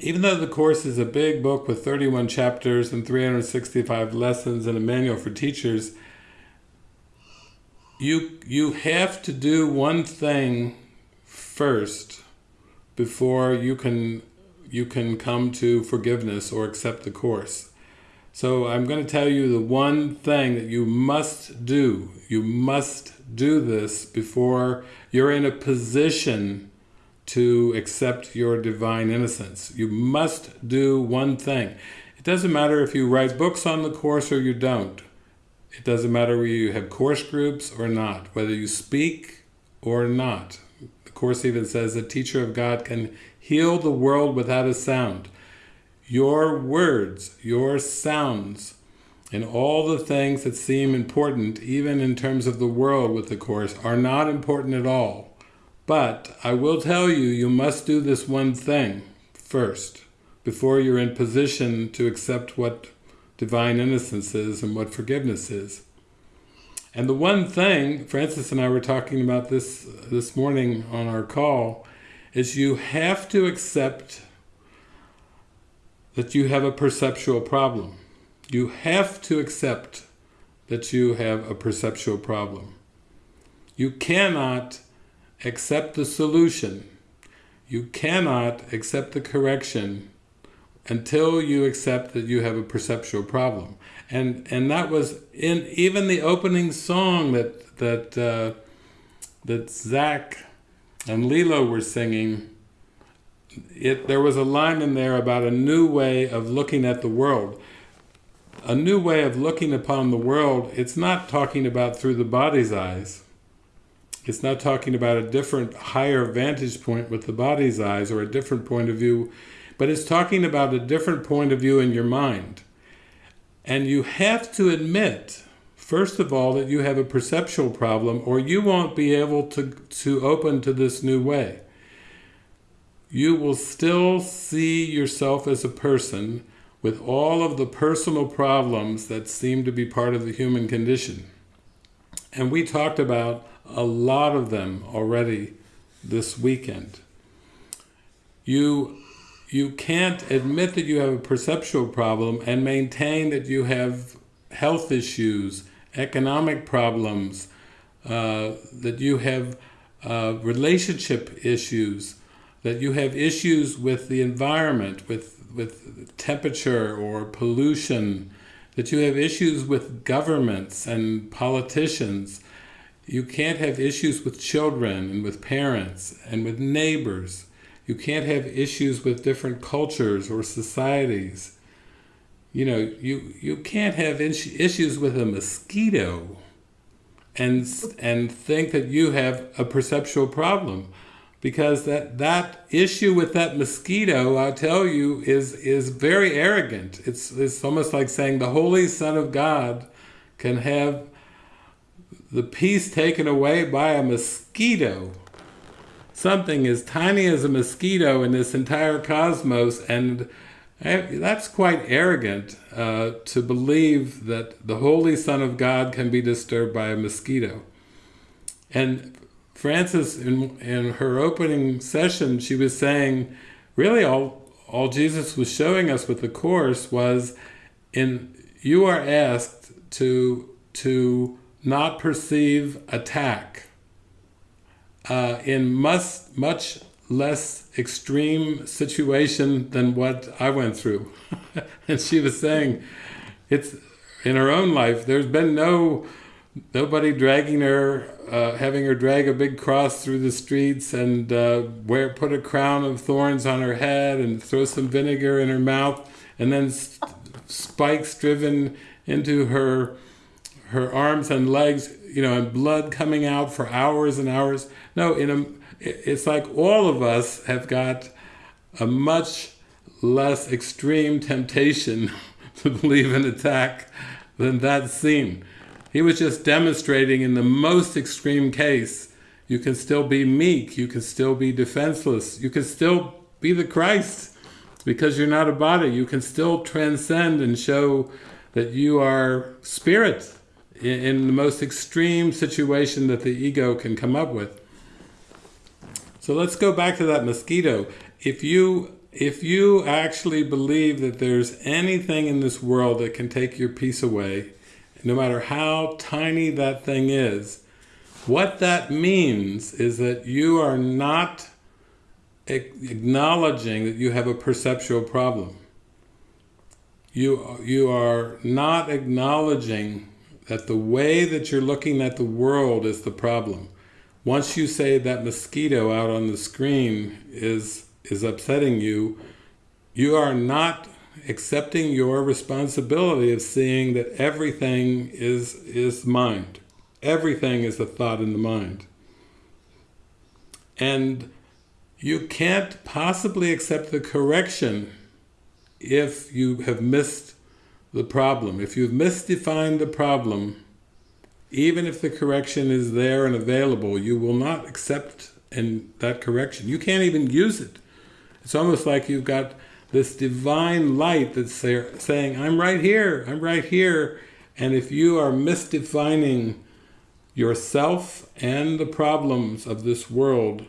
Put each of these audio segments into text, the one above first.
even though the Course is a big book with 31 chapters and 365 lessons and a manual for teachers, you, you have to do one thing first before you can, you can come to forgiveness or accept the Course. So I'm going to tell you the one thing that you must do. You must do this before you're in a position to accept your divine innocence. You must do one thing. It doesn't matter if you write books on the Course or you don't. It doesn't matter whether you have course groups or not, whether you speak or not. The Course even says a teacher of God can heal the world without a sound. Your words, your sounds, and all the things that seem important, even in terms of the world with the Course, are not important at all. But I will tell you, you must do this one thing first, before you're in position to accept what divine innocence is and what forgiveness is. And the one thing, Frances and I were talking about this this morning on our call, is you have to accept that you have a perceptual problem. You have to accept that you have a perceptual problem. You cannot accept the solution. You cannot accept the correction until you accept that you have a perceptual problem. And and that was in even the opening song that that uh, that Zach and Lilo were singing. It there was a line in there about a new way of looking at the world. A new way of looking upon the world, it's not talking about through the body's eyes. It's not talking about a different, higher vantage point with the body's eyes or a different point of view, but it's talking about a different point of view in your mind. And you have to admit, first of all, that you have a perceptual problem or you won't be able to, to open to this new way. You will still see yourself as a person with all of the personal problems that seem to be part of the human condition. And we talked about a lot of them already this weekend. You, you can't admit that you have a perceptual problem and maintain that you have health issues, economic problems, uh, that you have uh, relationship issues, that you have issues with the environment, with, with temperature or pollution, that you have issues with governments and politicians, you can't have issues with children and with parents and with neighbors. You can't have issues with different cultures or societies. You know, you, you can't have issues with a mosquito and, and think that you have a perceptual problem. Because that, that issue with that mosquito, I'll tell you, is, is very arrogant. It's, it's almost like saying the Holy Son of God can have the peace taken away by a mosquito. Something as tiny as a mosquito in this entire cosmos, and that's quite arrogant uh, to believe that the Holy Son of God can be disturbed by a mosquito. And Frances, in, in her opening session, she was saying, really all, all Jesus was showing us with the Course was, in you are asked to, to not perceive attack uh, in much, much less extreme situation than what I went through. and she was saying, it's in her own life, there's been no nobody dragging her, uh, having her drag a big cross through the streets and uh, wear put a crown of thorns on her head and throw some vinegar in her mouth, and then spikes driven into her her arms and legs, you know, and blood coming out for hours and hours. No, in a, it's like all of us have got a much less extreme temptation to believe in attack than that scene. He was just demonstrating in the most extreme case, you can still be meek, you can still be defenseless, you can still be the Christ because you're not a body. You can still transcend and show that you are spirit in, the most extreme situation that the ego can come up with. So let's go back to that mosquito. If you if you actually believe that there's anything in this world that can take your peace away, no matter how tiny that thing is, what that means is that you are not acknowledging that you have a perceptual problem. You, you are not acknowledging that the way that you're looking at the world is the problem. Once you say that mosquito out on the screen is, is upsetting you, you are not accepting your responsibility of seeing that everything is, is mind. Everything is a thought in the mind. And you can't possibly accept the correction if you have missed the problem. If you've misdefined the problem, even if the correction is there and available, you will not accept that correction. You can't even use it. It's almost like you've got this divine light that's there saying, I'm right here, I'm right here. And if you are misdefining yourself and the problems of this world,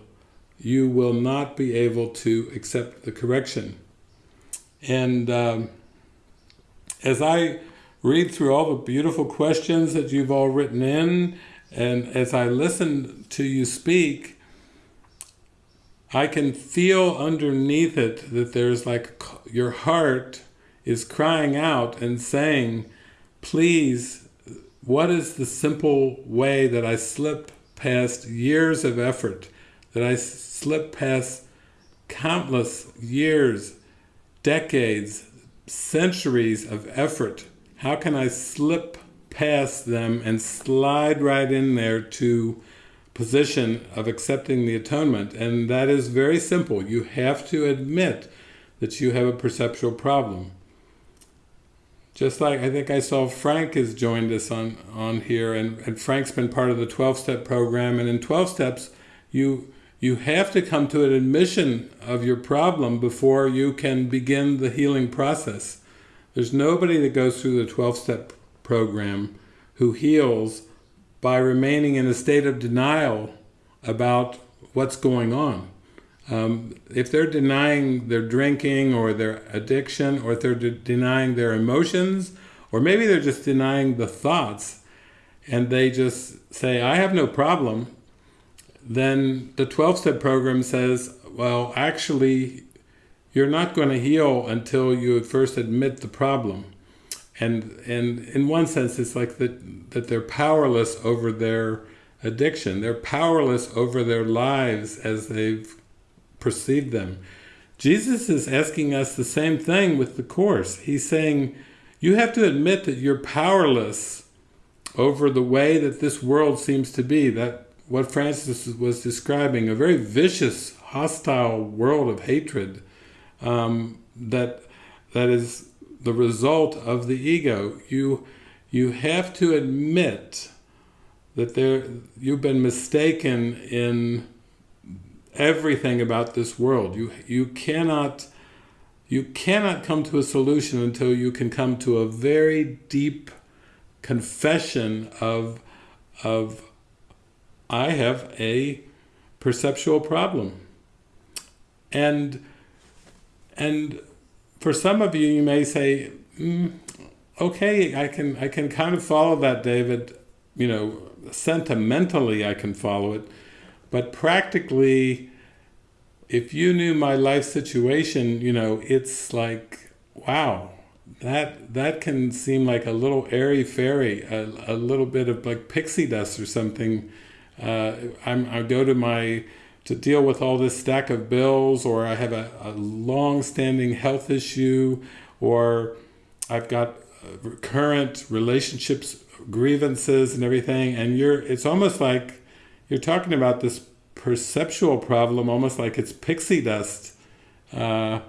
you will not be able to accept the correction. And um, as I read through all the beautiful questions that you've all written in, and as I listen to you speak, I can feel underneath it that there's like your heart is crying out and saying, please, what is the simple way that I slip past years of effort, that I slip past countless years, decades, centuries of effort, how can I slip past them and slide right in there to position of accepting the atonement? And that is very simple. You have to admit that you have a perceptual problem. Just like I think I saw Frank has joined us on, on here, and, and Frank's been part of the 12-step program, and in 12 steps, you you have to come to an admission of your problem before you can begin the healing process. There's nobody that goes through the 12-step program who heals by remaining in a state of denial about what's going on. Um, if they're denying their drinking or their addiction, or if they're de denying their emotions, or maybe they're just denying the thoughts, and they just say, I have no problem, then the 12-step program says, well, actually, you're not going to heal until you first admit the problem. And, and in one sense, it's like that, that they're powerless over their addiction. They're powerless over their lives as they've perceived them. Jesus is asking us the same thing with the Course. He's saying, you have to admit that you're powerless over the way that this world seems to be, that what Frances was describing, a very vicious, hostile world of hatred um, that that is the result of the ego. You you have to admit that there you've been mistaken in everything about this world. You you cannot you cannot come to a solution until you can come to a very deep confession of of I have a perceptual problem. And, and for some of you, you may say, mm, okay, I can, I can kind of follow that, David. You know, sentimentally I can follow it. But practically, if you knew my life situation, you know, it's like, wow, that that can seem like a little airy-fairy, a, a little bit of like pixie dust or something uh, I'm, I go to my to deal with all this stack of bills or I have a, a long-standing health issue or I've got current relationships grievances and everything and you're it's almost like you're talking about this perceptual problem almost like it's pixie dust. Uh,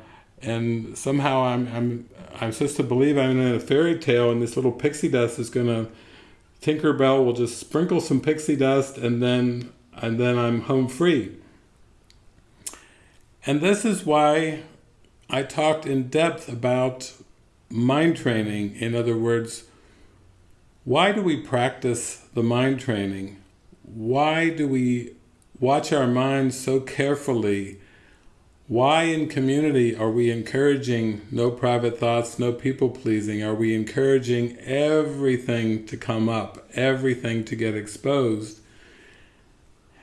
and somehow I'm, I'm I'm supposed to believe I'm in a fairy tale and this little pixie dust is gonna Tinkerbell will just sprinkle some pixie dust and then and then I'm home free. And this is why I talked in depth about mind training. In other words, why do we practice the mind training? Why do we watch our minds so carefully? Why in community are we encouraging no private thoughts, no people pleasing? Are we encouraging everything to come up, everything to get exposed?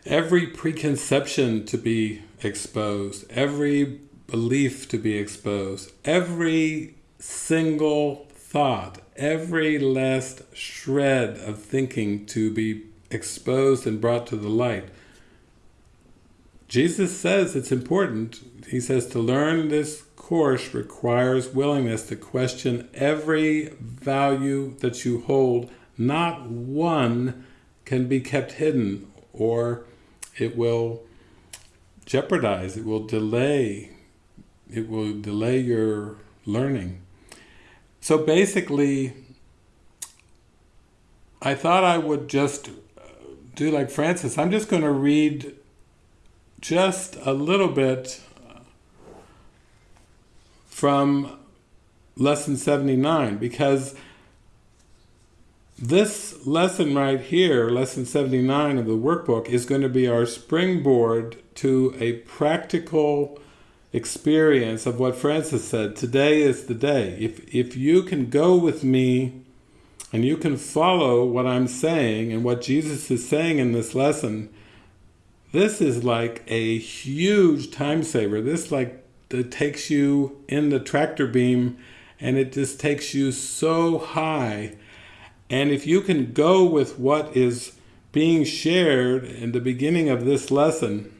Every preconception to be exposed, every belief to be exposed, every single thought, every last shred of thinking to be exposed and brought to the light. Jesus says it's important. He says to learn this course requires willingness to question every value that you hold. Not one can be kept hidden or it will jeopardize, it will delay, it will delay your learning. So basically, I thought I would just do like Frances. I'm just going to read just a little bit from lesson 79 because this lesson right here, lesson 79 of the workbook, is going to be our springboard to a practical experience of what Frances said. Today is the day. If, if you can go with me and you can follow what I'm saying and what Jesus is saying in this lesson, this is like a huge time saver. This like it takes you in the tractor beam and it just takes you so high. And if you can go with what is being shared in the beginning of this lesson,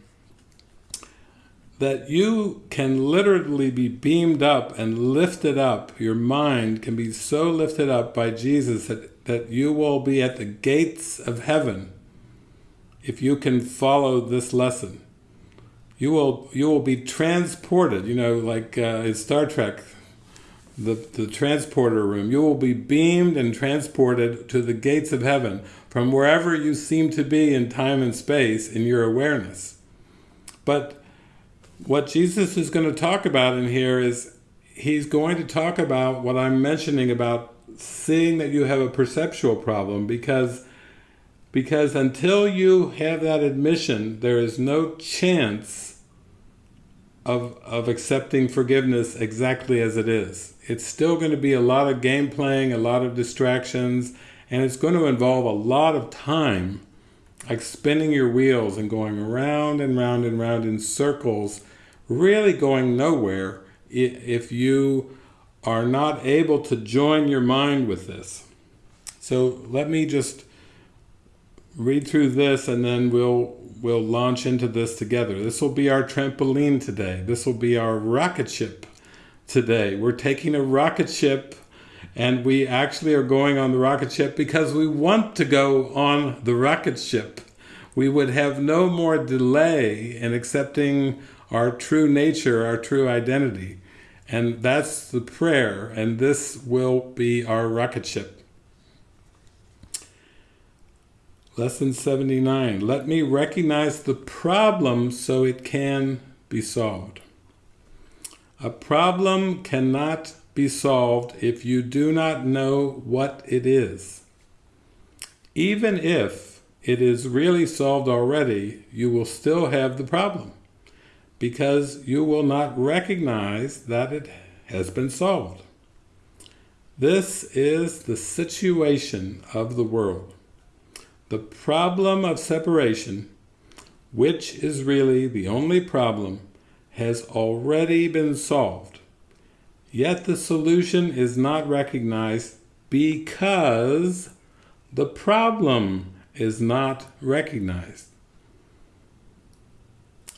that you can literally be beamed up and lifted up. Your mind can be so lifted up by Jesus that, that you will be at the gates of heaven if you can follow this lesson. You will you will be transported, you know, like uh, in Star Trek, the, the transporter room. You will be beamed and transported to the gates of heaven from wherever you seem to be in time and space in your awareness. But what Jesus is going to talk about in here is he's going to talk about what I'm mentioning about seeing that you have a perceptual problem because because until you have that admission there is no chance of of accepting forgiveness exactly as it is. It's still going to be a lot of game playing, a lot of distractions, and it's going to involve a lot of time like spinning your wheels and going around and round and round in circles really going nowhere if you are not able to join your mind with this. So let me just read through this and then we'll we'll launch into this together. This will be our trampoline today. This will be our rocket ship today. We're taking a rocket ship and we actually are going on the rocket ship because we want to go on the rocket ship. We would have no more delay in accepting our true nature, our true identity. And that's the prayer, and this will be our rocket ship. Lesson 79. Let me recognize the problem so it can be solved. A problem cannot be solved if you do not know what it is. Even if it is really solved already, you will still have the problem because you will not recognize that it has been solved. This is the situation of the world. The problem of separation, which is really the only problem, has already been solved. Yet the solution is not recognized because the problem is not recognized.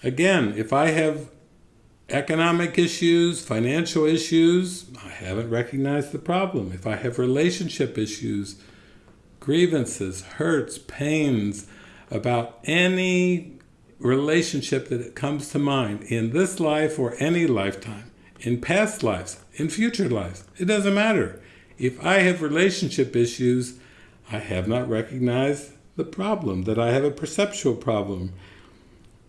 Again, if I have economic issues, financial issues, I haven't recognized the problem. If I have relationship issues, grievances, hurts, pains about any relationship that comes to mind in this life or any lifetime, in past lives, in future lives, it doesn't matter. If I have relationship issues, I have not recognized the problem, that I have a perceptual problem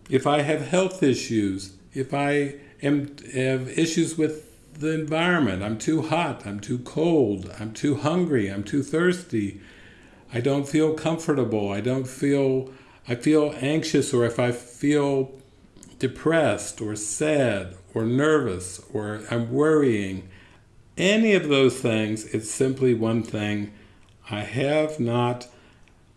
if I have health issues, if I am, have issues with the environment, I'm too hot, I'm too cold, I'm too hungry, I'm too thirsty, I don't feel comfortable, I don't feel, I feel anxious, or if I feel depressed or sad or nervous or I'm worrying, any of those things, it's simply one thing. I have not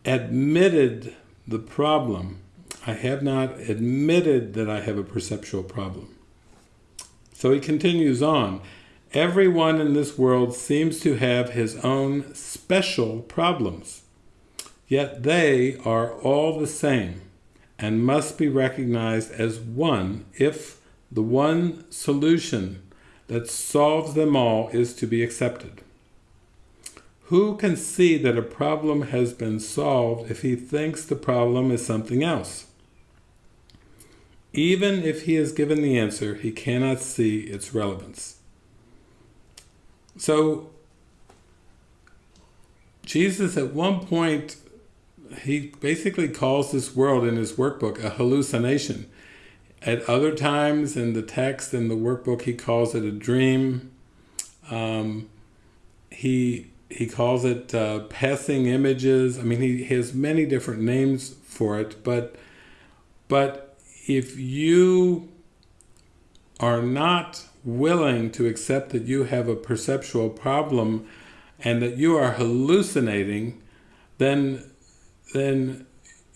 admitted the problem. I have not admitted that I have a perceptual problem. So he continues on. Everyone in this world seems to have his own special problems. Yet they are all the same and must be recognized as one if the one solution that solves them all is to be accepted. Who can see that a problem has been solved if he thinks the problem is something else? Even if he is given the answer, he cannot see its relevance. So, Jesus at one point, he basically calls this world in his workbook a hallucination. At other times in the text, in the workbook, he calls it a dream. Um, he he calls it uh, passing images. I mean, he, he has many different names for it, but but if you are not willing to accept that you have a perceptual problem and that you are hallucinating, then then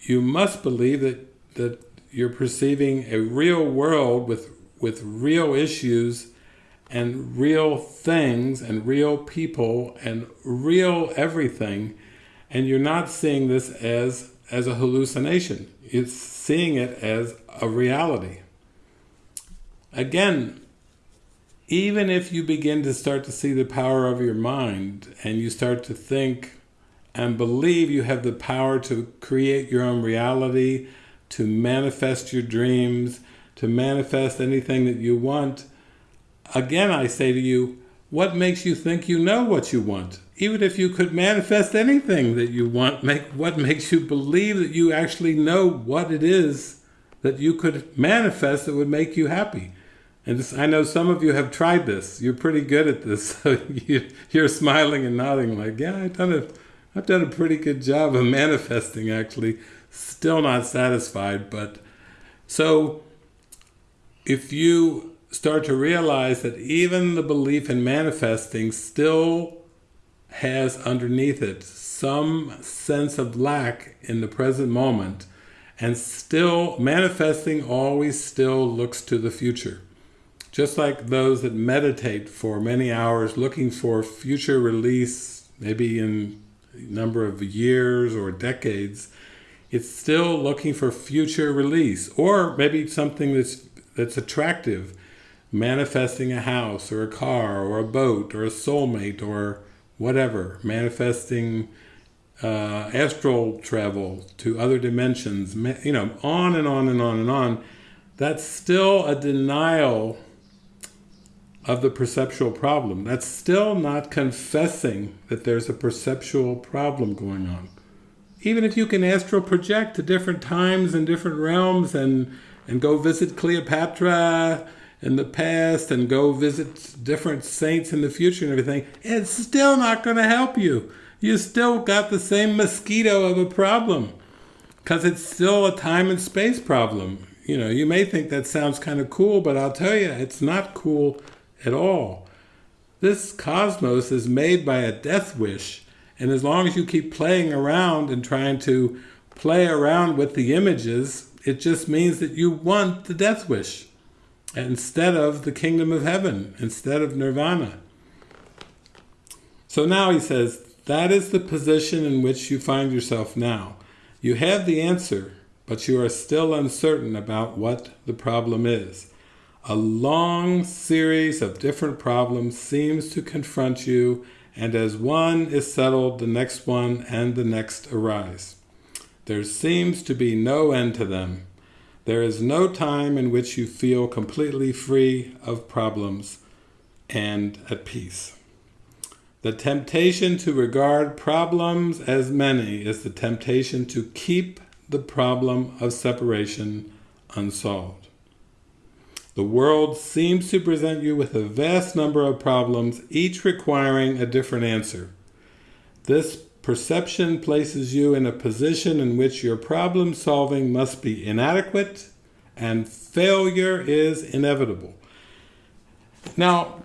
you must believe that that you're perceiving a real world with with real issues and real things and real people and real everything. And you're not seeing this as as a hallucination. It's seeing it as a reality. Again even if you begin to start to see the power of your mind and you start to think and believe you have the power to create your own reality to manifest your dreams to manifest anything that you want Again, I say to you, what makes you think you know what you want? Even if you could manifest anything that you want, make what makes you believe that you actually know what it is that you could manifest that would make you happy? And this, I know some of you have tried this. You're pretty good at this. So you, you're smiling and nodding like, yeah, I've done, a, I've done a pretty good job of manifesting actually. Still not satisfied, but so if you start to realize that even the belief in manifesting still has underneath it some sense of lack in the present moment and still manifesting always still looks to the future just like those that meditate for many hours looking for future release maybe in number of years or decades it's still looking for future release or maybe something that's that's attractive manifesting a house or a car or a boat or a soulmate or whatever, manifesting uh, astral travel to other dimensions, you know, on and on and on and on, that's still a denial of the perceptual problem. That's still not confessing that there's a perceptual problem going on. Even if you can astral project to different times and different realms and, and go visit Cleopatra in the past and go visit different saints in the future and everything, it's still not going to help you. You still got the same mosquito of a problem because it's still a time and space problem. You know, you may think that sounds kind of cool, but I'll tell you, it's not cool at all. This cosmos is made by a death wish, and as long as you keep playing around and trying to play around with the images, it just means that you want the death wish instead of the kingdom of heaven, instead of nirvana. So now he says, that is the position in which you find yourself now. You have the answer, but you are still uncertain about what the problem is. A long series of different problems seems to confront you, and as one is settled, the next one and the next arise. There seems to be no end to them, there is no time in which you feel completely free of problems and at peace. The temptation to regard problems as many is the temptation to keep the problem of separation unsolved. The world seems to present you with a vast number of problems, each requiring a different answer. This Perception places you in a position in which your problem solving must be inadequate and failure is inevitable. Now,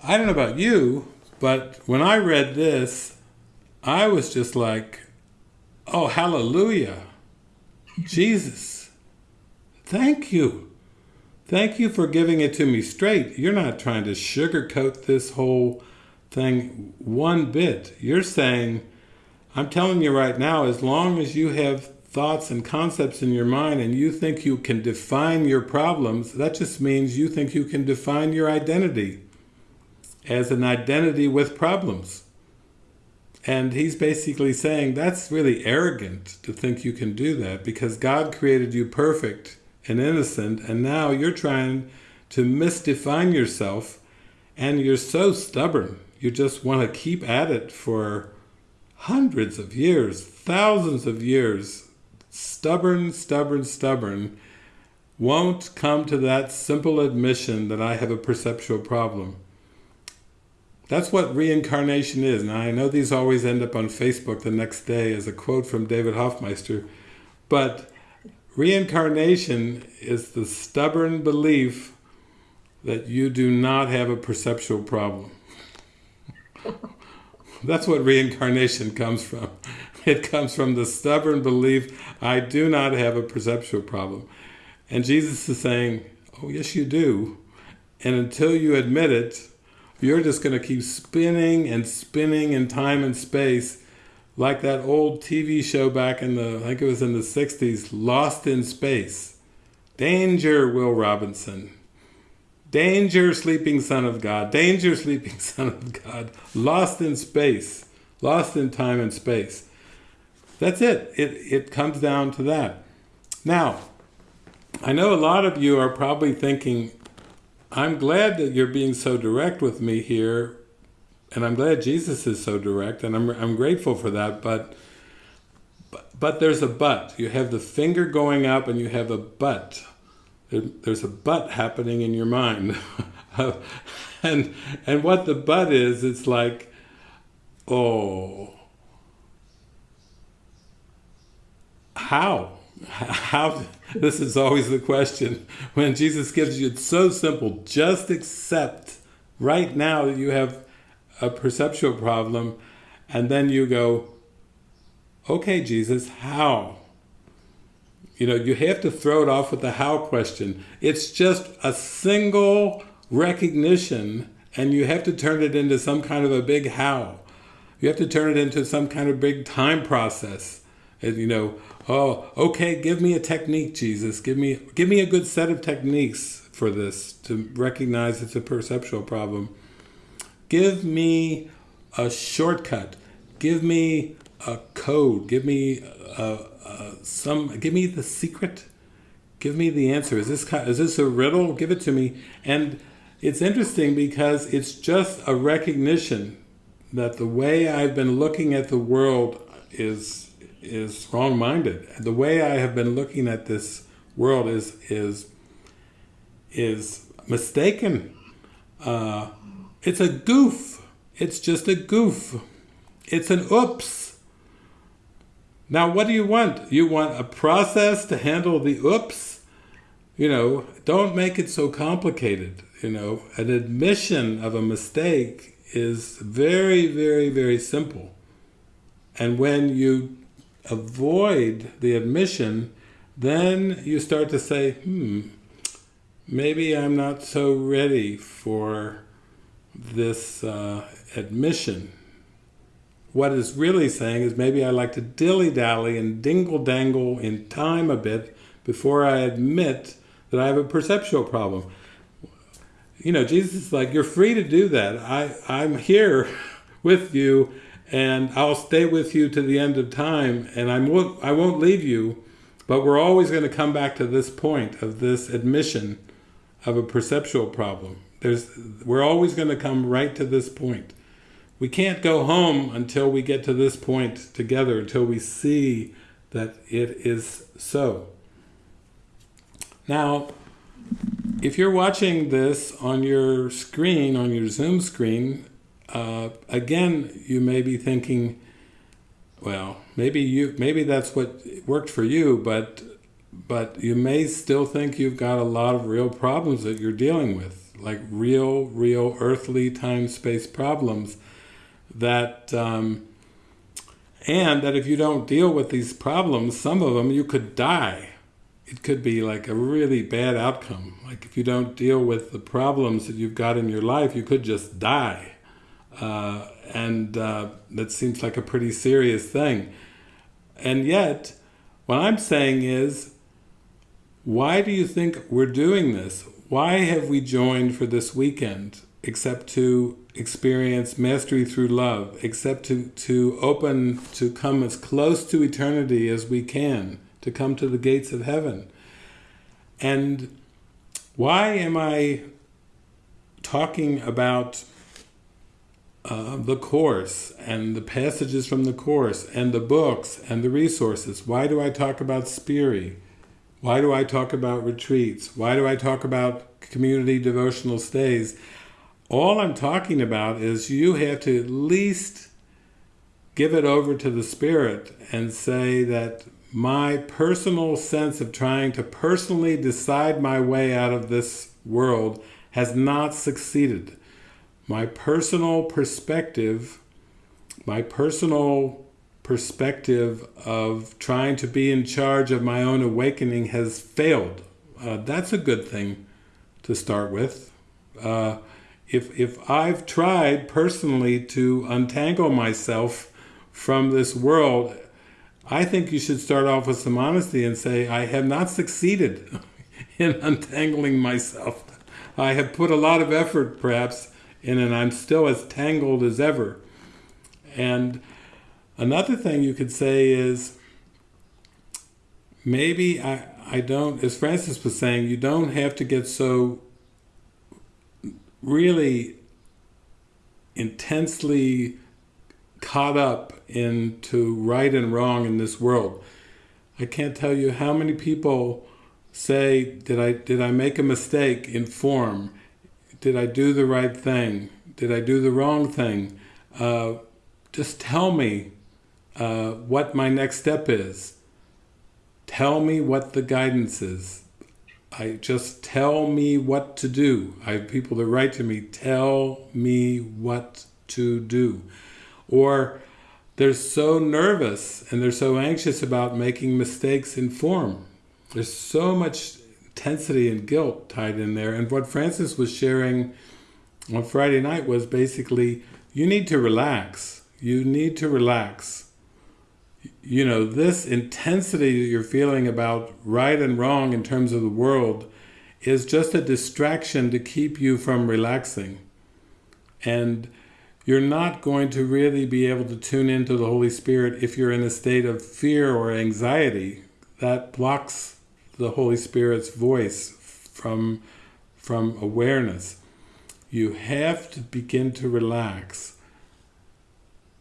I don't know about you, but when I read this, I was just like, oh, hallelujah. Jesus, thank you. Thank you for giving it to me straight. You're not trying to sugarcoat this whole thing one bit. You're saying, I'm telling you right now, as long as you have thoughts and concepts in your mind and you think you can define your problems, that just means you think you can define your identity as an identity with problems. And he's basically saying that's really arrogant to think you can do that because God created you perfect and innocent and now you're trying to misdefine yourself and you're so stubborn. You just want to keep at it for hundreds of years, thousands of years, stubborn, stubborn, stubborn, won't come to that simple admission that I have a perceptual problem. That's what reincarnation is. Now, I know these always end up on Facebook the next day as a quote from David Hoffmeister, but reincarnation is the stubborn belief that you do not have a perceptual problem. That's what reincarnation comes from. It comes from the stubborn belief, I do not have a perceptual problem. And Jesus is saying, oh yes you do. And until you admit it, you're just going to keep spinning and spinning in time and space like that old TV show back in the, I think it was in the 60s, Lost in Space. Danger, Will Robinson. Danger, sleeping son of God. Danger, sleeping son of God. Lost in space. Lost in time and space. That's it. It, it comes down to that. Now, I know a lot of you are probably thinking, I'm glad that you're being so direct with me here, and I'm glad Jesus is so direct, and I'm, I'm grateful for that, but, but, but there's a but. You have the finger going up and you have a but. There, there's a but happening in your mind. and, and what the but is, it's like, oh, how? How? This is always the question. When Jesus gives you, it's so simple. Just accept right now that you have a perceptual problem, and then you go, okay, Jesus, how? You know, you have to throw it off with the how question. It's just a single recognition, and you have to turn it into some kind of a big how. You have to turn it into some kind of big time process. And, you know, oh, okay, give me a technique, Jesus. Give me, give me a good set of techniques for this to recognize it's a perceptual problem. Give me a shortcut. Give me a code. Give me a, a, some. Give me the secret. Give me the answer. Is this is this a riddle? Give it to me. And it's interesting because it's just a recognition that the way I've been looking at the world is is wrong-minded. The way I have been looking at this world is is is mistaken. Uh, it's a goof. It's just a goof. It's an oops. Now, what do you want? You want a process to handle the oops? You know, don't make it so complicated. You know, an admission of a mistake is very, very, very simple. And when you avoid the admission, then you start to say, hmm, maybe I'm not so ready for this uh, admission. What it's really saying is maybe I like to dilly-dally and dingle-dangle in time a bit before I admit that I have a perceptual problem. You know, Jesus is like, you're free to do that. I, I'm here with you and I'll stay with you to the end of time, and I won't, I won't leave you, but we're always going to come back to this point of this admission of a perceptual problem. There's, we're always going to come right to this point. We can't go home until we get to this point together, until we see that it is so. Now, if you're watching this on your screen, on your Zoom screen, uh, again, you may be thinking, well, maybe you maybe that's what worked for you, but but you may still think you've got a lot of real problems that you're dealing with, like real, real earthly time-space problems that, um, and that if you don't deal with these problems, some of them you could die. It could be like a really bad outcome. Like if you don't deal with the problems that you've got in your life, you could just die. Uh, and uh, that seems like a pretty serious thing. And yet, what I'm saying is, why do you think we're doing this? Why have we joined for this weekend except to experience mastery through love, except to, to open, to come as close to eternity as we can, to come to the gates of heaven? And why am I talking about uh, the Course and the passages from the Course and the books and the resources. Why do I talk about Spiri? Why do I talk about retreats? Why do I talk about community devotional stays? All I'm talking about is you have to at least give it over to the Spirit and say that my personal sense of trying to personally decide my way out of this world has not succeeded my personal perspective, my personal perspective of trying to be in charge of my own awakening has failed. Uh, that's a good thing to start with. Uh, if, if I've tried personally to untangle myself from this world, I think you should start off with some honesty and say, I have not succeeded in untangling myself. I have put a lot of effort, perhaps, in and I'm still as tangled as ever. And another thing you could say is, maybe I, I don't, as Frances was saying, you don't have to get so really intensely caught up into right and wrong in this world. I can't tell you how many people say, did I, did I make a mistake in form? Did I do the right thing? Did I do the wrong thing? Uh, just tell me uh, what my next step is. Tell me what the guidance is. I just tell me what to do. I have people that write to me, tell me what to do. Or they're so nervous and they're so anxious about making mistakes in form. There's so much intensity and guilt tied in there. And what Frances was sharing on Friday night was basically, you need to relax. You need to relax. You know, this intensity that you're feeling about right and wrong in terms of the world is just a distraction to keep you from relaxing. And you're not going to really be able to tune into the Holy Spirit if you're in a state of fear or anxiety. That blocks the Holy Spirit's voice from, from awareness. You have to begin to relax.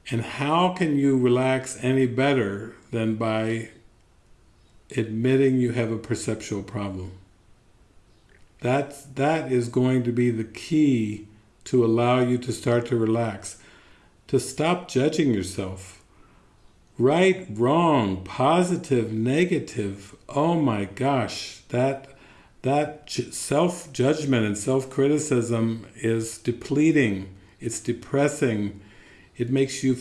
And how can you relax any better than by admitting you have a perceptual problem? That's, that is going to be the key to allow you to start to relax. To stop judging yourself right, wrong, positive, negative. Oh my gosh, that that self-judgment and self-criticism is depleting. It's depressing. It makes you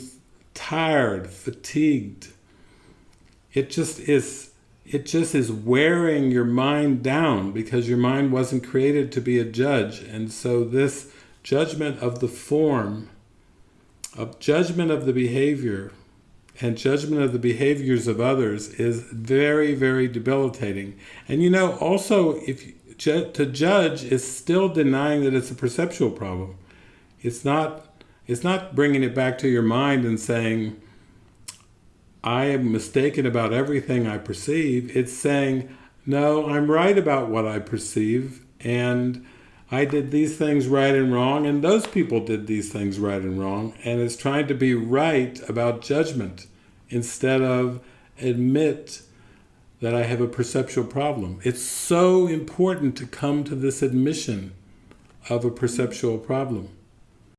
tired, fatigued. It just is it just is wearing your mind down because your mind wasn't created to be a judge. And so this judgment of the form, of judgment of the behavior, and judgment of the behaviors of others is very, very debilitating. And you know, also, if to judge is still denying that it's a perceptual problem. It's not. It's not bringing it back to your mind and saying, "I am mistaken about everything I perceive." It's saying, "No, I'm right about what I perceive, and." I did these things right and wrong, and those people did these things right and wrong, and it's trying to be right about judgment instead of admit that I have a perceptual problem. It's so important to come to this admission of a perceptual problem.